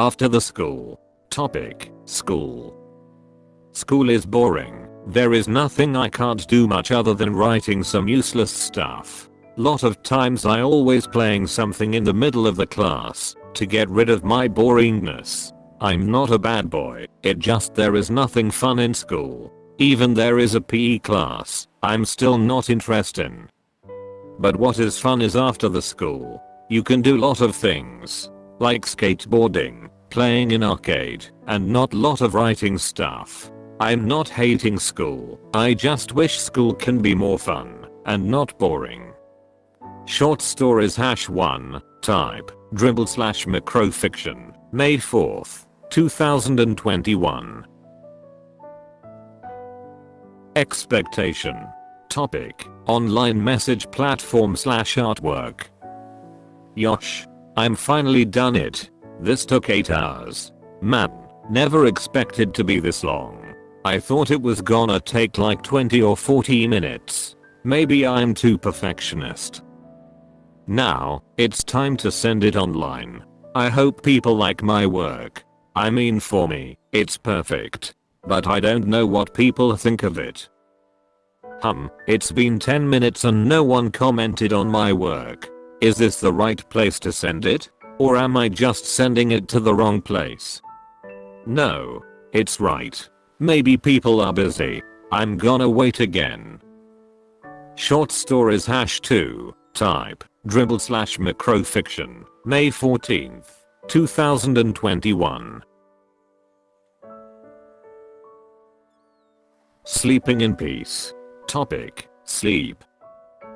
After the school. Topic. School. School is boring. There is nothing I can't do much other than writing some useless stuff. Lot of times I always playing something in the middle of the class to get rid of my boringness. I'm not a bad boy, it just there is nothing fun in school. Even there is a PE class, I'm still not interested in. But what is fun is after the school. You can do lot of things. Like skateboarding, playing in arcade, and not lot of writing stuff. I'm not hating school, I just wish school can be more fun, and not boring. Short stories hash 1, type, drabble slash microfiction, May 4th, 2021. Expectation. Topic, online message platform slash artwork. Yosh. I'm finally done it. This took 8 hours. Man, never expected to be this long. I thought it was gonna take like 20 or 40 minutes. Maybe I'm too perfectionist. Now, it's time to send it online. I hope people like my work. I mean for me, it's perfect. But I don't know what people think of it. Hum, it's been 10 minutes and no one commented on my work. Is this the right place to send it? Or am I just sending it to the wrong place? No. It's right. Maybe people are busy. I'm gonna wait again. Short stories hash 2, type, drabble slash microfiction, May 14th, 2021. Sleeping in peace. Topic, sleep.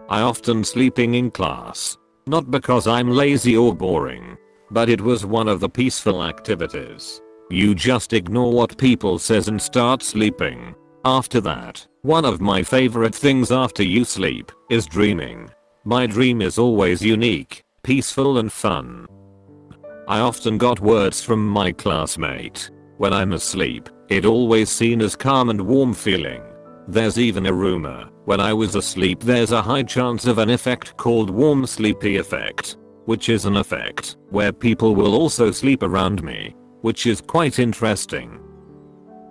I often sleeping in class. Not because I'm lazy or boring. But it was one of the peaceful activities. You just ignore what people says and start sleeping. After that, one of my favorite things after you sleep is dreaming. My dream is always unique, peaceful and fun. I often got words from my classmate. When I'm asleep, it always seen as calm and warm feeling. There's even a rumor, when I was asleep there's a high chance of an effect called warm sleepy effect. Which is an effect where people will also sleep around me which is quite interesting.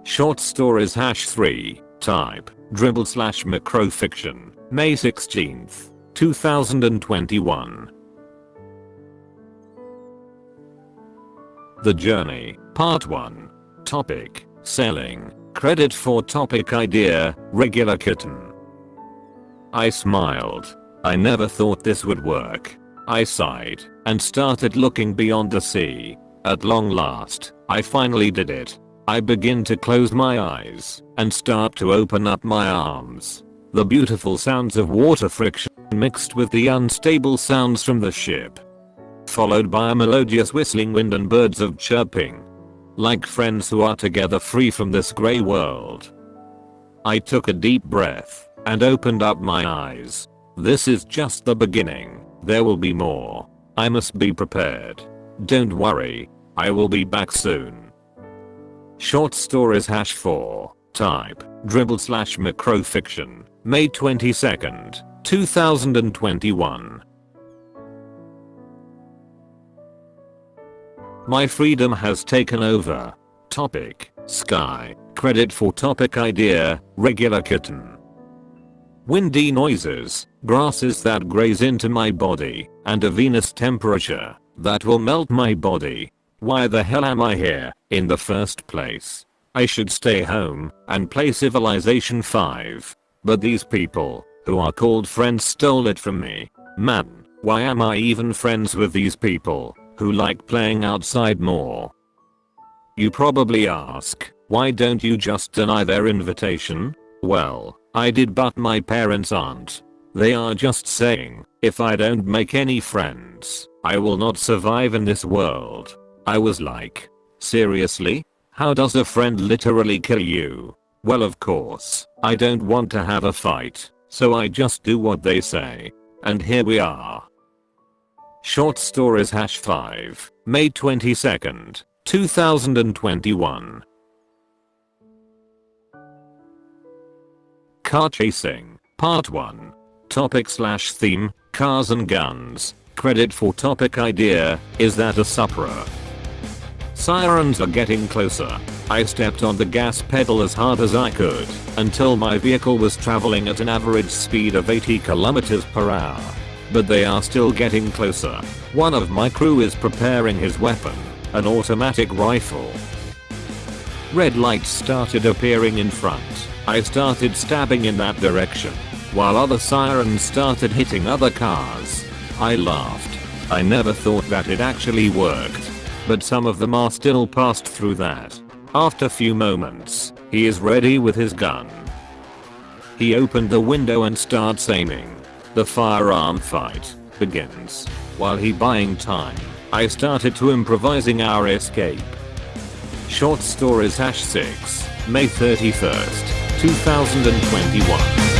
Short stories hash 3, type, drabble slash microfiction, May 16th, 2021. The Journey, Part 1. Topic, Selling, Credit for topic idea, Regular Kitten. I smiled. I never thought this would work. I sighed and started looking beyond the sea. At long last, I finally did it. I begin to close my eyes and start to open up my arms. The beautiful sounds of water friction mixed with the unstable sounds from the ship. Followed by a melodious whistling wind and birds of chirping. Like friends who are together free from this grey world. I took a deep breath and opened up my eyes. This is just the beginning. There will be more. I must be prepared. Don't worry, I will be back soon. Short stories hash 4, type, drabble slash microfiction, May 22nd, 2021. My freedom has taken over. Topic, sky, credit for topic idea, regular kitten. Windy noises, grasses that graze into my body, and a Venus temperature that will melt my body. Why the hell am I here, in the first place? I should stay home and play Civilization 5. But these people, who are called friends stole it from me. Man, why am I even friends with these people, who like playing outside more? You probably ask, why don't you just deny their invitation? Well, I did but my parents aren't. They are just saying, if I don't make any friends, I will not survive in this world. I was like, seriously? How does a friend literally kill you? Well of course, I don't want to have a fight, so I just do what they say. And here we are. Short Stories Hash 5, May 22nd, 2021. Car Chasing, Part 1. Topic slash theme, Cars and Guns. Credit for topic idea, is that a Supra? Sirens are getting closer. I stepped on the gas pedal as hard as I could until my vehicle was traveling at an average speed of 80 kilometers per hour. But they are still getting closer. One of my crew is preparing his weapon, an automatic rifle. Red lights started appearing in front. I started stabbing in that direction, while other sirens started hitting other cars. I laughed. I never thought that it actually worked. But some of them are still passed through that. After a few moments, he is ready with his gun. He opened the window and starts aiming. The firearm fight begins. While he buying time, I started to improvising our escape. Short stories hash 6, May 31st, 2021.